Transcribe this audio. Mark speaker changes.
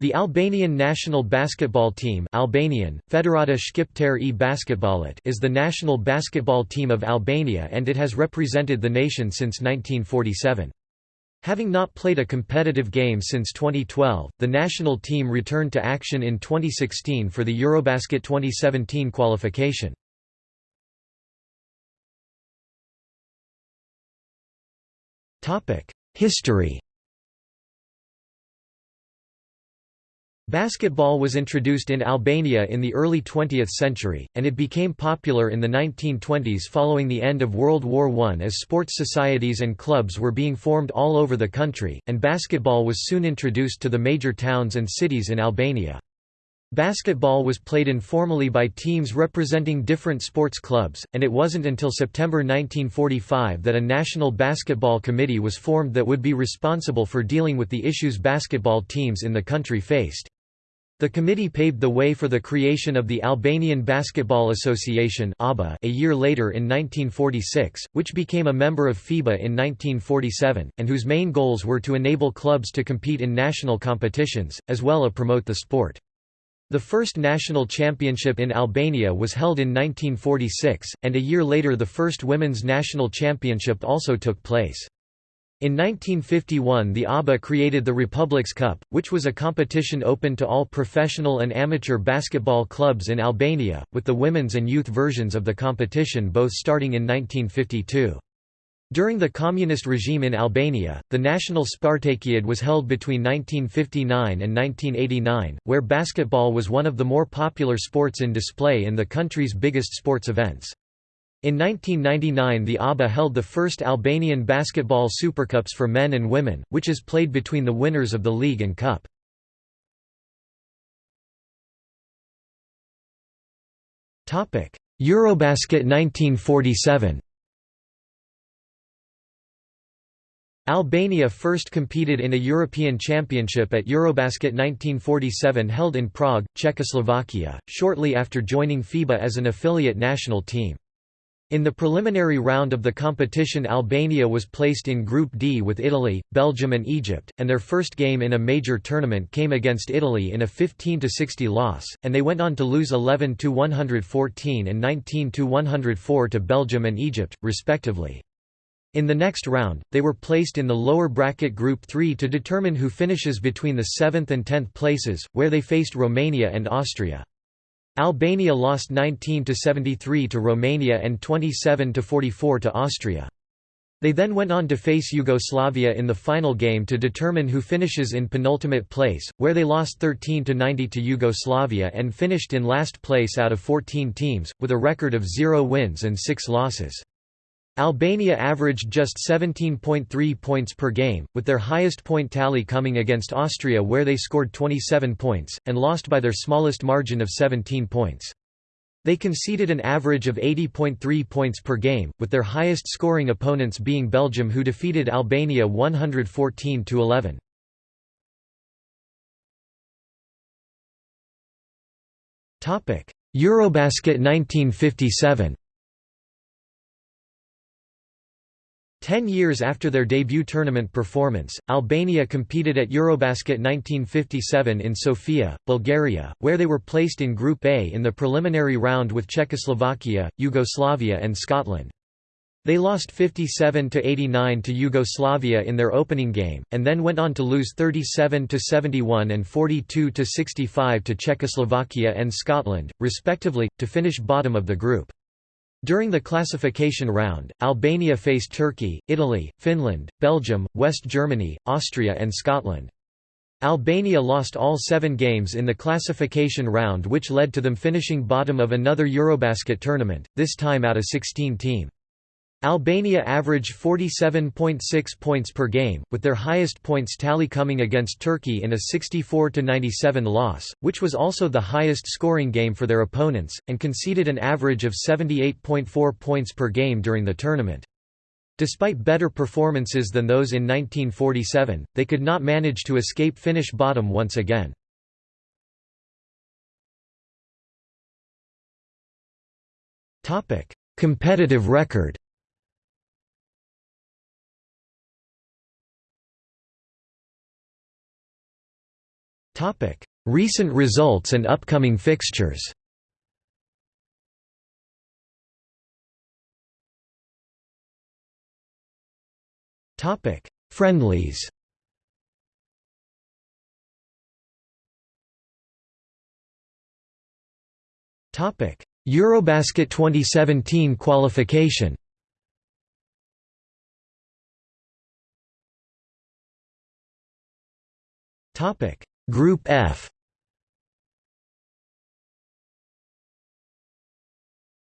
Speaker 1: The Albanian national basketball team Albanian, Federata e Basketballit is the national basketball team of Albania and it has represented the nation since 1947. Having not played a competitive game since 2012, the national team returned to action in 2016 for the Eurobasket 2017 qualification. History Basketball was introduced in Albania in the early 20th century, and it became popular in the 1920s following the end of World War I as sports societies and clubs were being formed all over the country, and basketball was soon introduced to the major towns and cities in Albania. Basketball was played informally by teams representing different sports clubs, and it wasn't until September 1945 that a National Basketball Committee was formed that would be responsible for dealing with the issues basketball teams in the country faced. The committee paved the way for the creation of the Albanian Basketball Association a year later in 1946, which became a member of FIBA in 1947, and whose main goals were to enable clubs to compete in national competitions, as well as promote the sport. The first national championship in Albania was held in 1946, and a year later the first women's national championship also took place. In 1951 the ABA created the Republics Cup, which was a competition open to all professional and amateur basketball clubs in Albania, with the women's and youth versions of the competition both starting in 1952. During the communist regime in Albania, the National Spartakiad was held between 1959 and 1989, where basketball was one of the more popular sports in display in the country's biggest sports events. In 1999 the ABA held the first Albanian basketball supercups for men and women, which is played between the winners of the league and cup. Eurobasket 1947 Albania first competed in a European Championship at Eurobasket 1947 held in Prague, Czechoslovakia, shortly after joining FIBA as an affiliate national team. In the preliminary round of the competition Albania was placed in Group D with Italy, Belgium and Egypt, and their first game in a major tournament came against Italy in a 15–60 loss, and they went on to lose 11–114 and 19–104 to Belgium and Egypt, respectively. In the next round, they were placed in the lower bracket Group 3 to determine who finishes between the 7th and 10th places, where they faced Romania and Austria. Albania lost 19 to 73 to Romania and 27 to 44 to Austria. They then went on to face Yugoslavia in the final game to determine who finishes in penultimate place, where they lost 13 to 90 to Yugoslavia and finished in last place out of 14 teams, with a record of 0 wins and 6 losses. Albania averaged just 17.3 points per game, with their highest point tally coming against Austria where they scored 27 points, and lost by their smallest margin of 17 points. They conceded an average of 80.3 points per game, with their highest scoring opponents being Belgium who defeated Albania 114–11. Eurobasket 1957 Ten years after their debut tournament performance, Albania competed at Eurobasket 1957 in Sofia, Bulgaria, where they were placed in Group A in the preliminary round with Czechoslovakia, Yugoslavia and Scotland. They lost 57–89 to Yugoslavia in their opening game, and then went on to lose 37–71 and 42–65 to Czechoslovakia and Scotland, respectively, to finish bottom of the group. During the classification round, Albania faced Turkey, Italy, Finland, Belgium, West Germany, Austria and Scotland. Albania lost all seven games in the classification round which led to them finishing bottom of another Eurobasket tournament, this time out of 16 team. Albania averaged 47.6 points per game, with their highest points tally coming against Turkey in a 64–97 loss, which was also the highest scoring game for their opponents, and conceded an average of 78.4 points per game during the tournament. Despite better performances than those in 1947, they could not manage to escape finish bottom once again. Competitive record Recent results and upcoming fixtures. Friendlies. Eurobasket 2017 qualification Group F